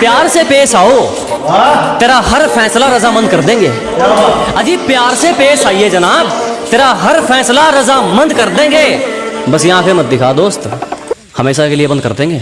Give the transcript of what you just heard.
प्यार से पेश आओ। तेरा हर फैसला रजामंद कर देंगे। अजी, प्यार से पेश आइए जनाब। तेरा हर फैसला रजामंद कर देंगे। बस यहाँ पे मत दिखा दोस्त। हमेशा के लिए बंद कर देंगे।